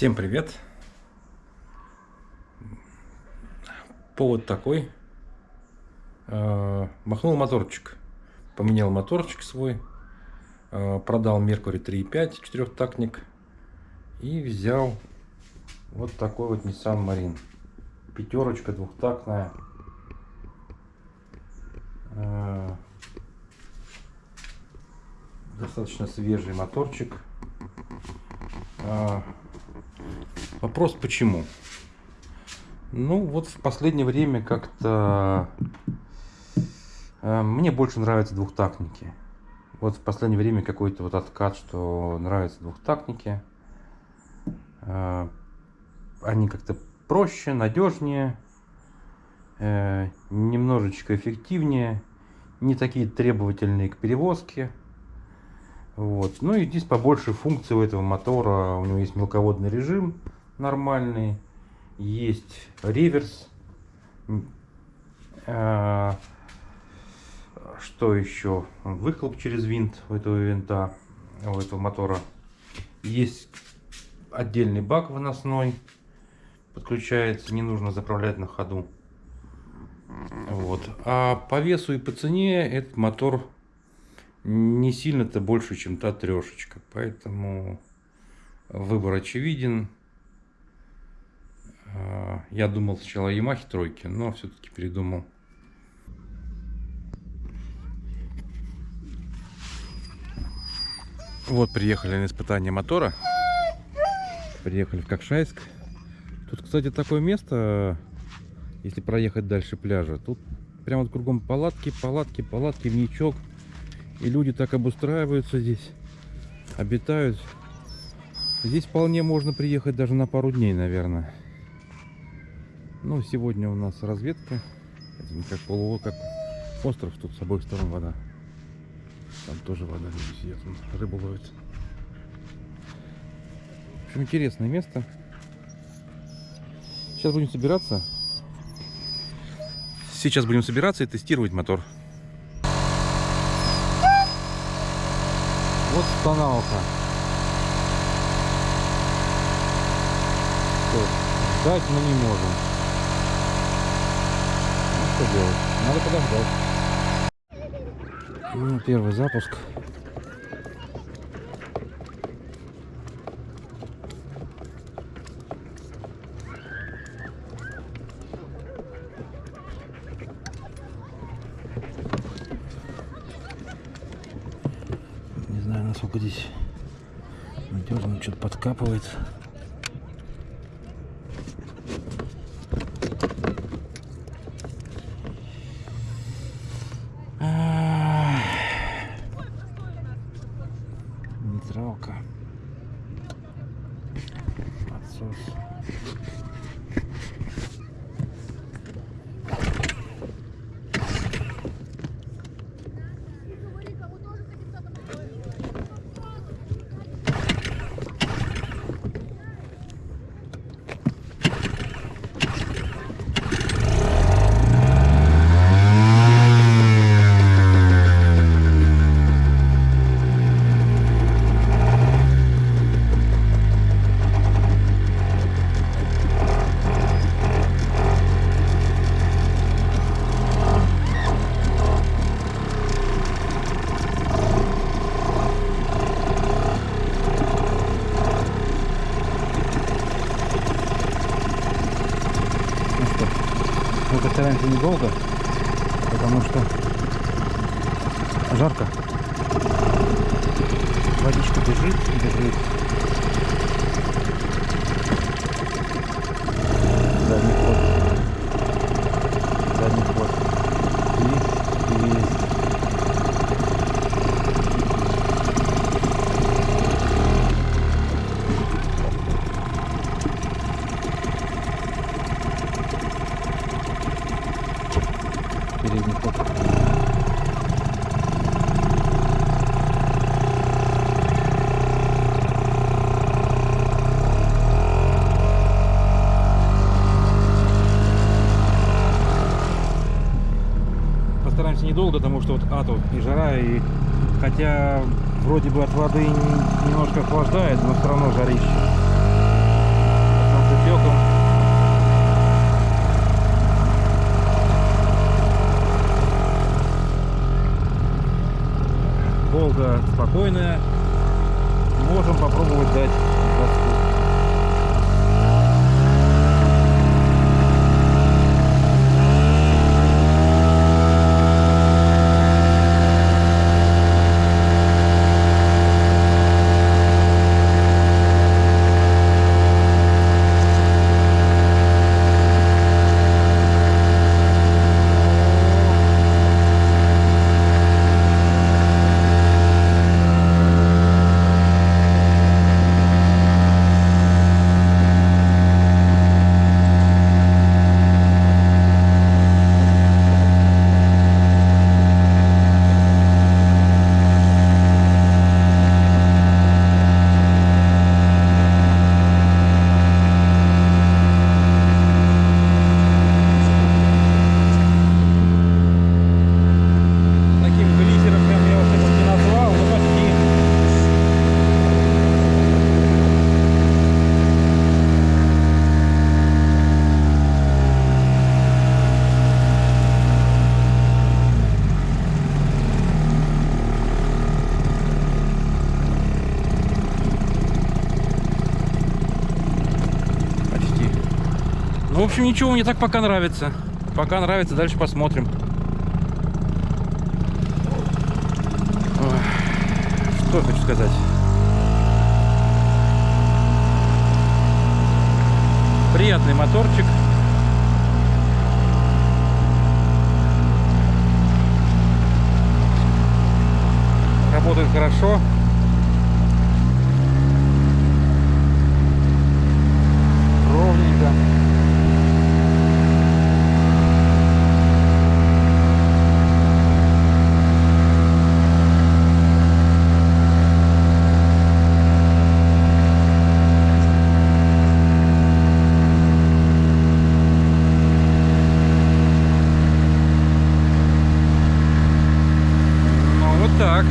Всем привет! Повод такой. Э, Махнул моторчик. Поменял моторчик свой. э, Продал Mercury 3.5 четырехтактник. И взял вот такой вот Nissan Marine. Пятерочка двухтактная. Э, Достаточно свежий моторчик. Вопрос почему? Ну, вот в последнее время как-то э, мне больше нравятся двухтактники. Вот в последнее время какой-то вот откат, что нравятся двухтактники. Э, они как-то проще, надежнее, э, немножечко эффективнее, не такие требовательные к перевозке. Вот. Ну и здесь побольше функций у этого мотора. У него есть мелководный режим нормальный, есть реверс. А, Что еще? Выхлоп через винт у этого винта, у этого мотора. Есть отдельный бак выносной. Подключается, не нужно заправлять на ходу. Вот. А по весу и по цене этот мотор не сильно-то больше, чем та трешечка. Поэтому выбор очевиден. А, Я думал сначала о Ямахе тройки, но все-таки передумал. Вот приехали на испытание мотора. Приехали в Кокшайск. Тут, кстати, такое место, если проехать дальше пляжа. Тут прямо вот кругом палатки, палатки, палатки, вничок. И люди так обустраиваются здесь, обитают. Здесь вполне можно приехать даже на пару дней, наверное. Ну, сегодня у нас разведка. Это не как полу, как остров, тут с обоих сторон вода. Там тоже вода, вон, рыбу ловят. В общем, интересное место. Сейчас будем собираться. Сейчас будем собираться и тестировать мотор. Вот тоналка. Что, ждать мы не можем. Что делать? Надо подождать. Ну, первый запуск. Не знаю, насколько здесь надежно, что-то подкапывает. Нейтралка. Отсос. Ну что, постараемся недолго, потому что жарко. Водичка бежит, бежит. Постараемся недолго, потому что вот ату и жара, и хотя вроде бы от воды немножко охлаждает, но все равно жарище. Волга спокойная. Можем попробовать дать газку. Таким глиссером прям я вот его не назвал, но почти. Почти. Ну, в общем, ничего, мне так пока нравится. Пока нравится, дальше посмотрим. Ой, Что хочу сказать? Приятный моторчик. Работает хорошо. Ровненько. Ну, вот так.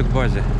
Azerbaycan.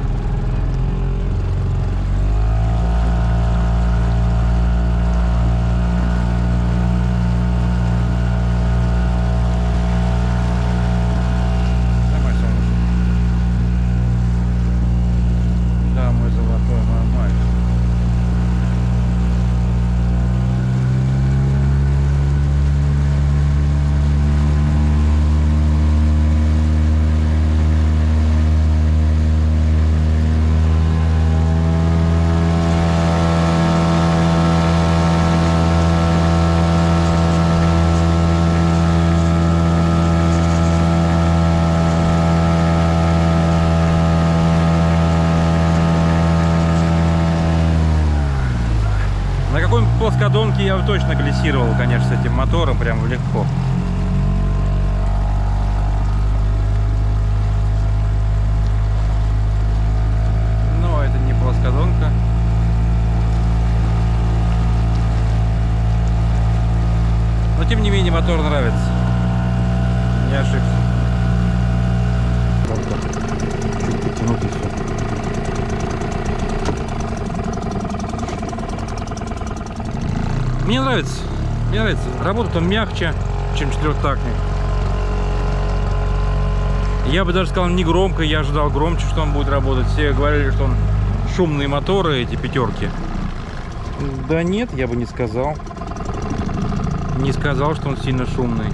Плоскодонке я точно глиссировал, конечно, с этим мотором прям легко. Но это не плоскодонка. Но тем не менее мотор нравится. Не ошибся. Вот так. Чуть потянуть и все. Мне нравится. Мне нравится. Работает он мягче, чем четырехтактник. Я бы даже сказал не громко, я ожидал громче, что он будет работать. Все говорили, что он шумные моторы, эти пятерки. Да нет, я бы не сказал. Не сказал, что он сильно шумный.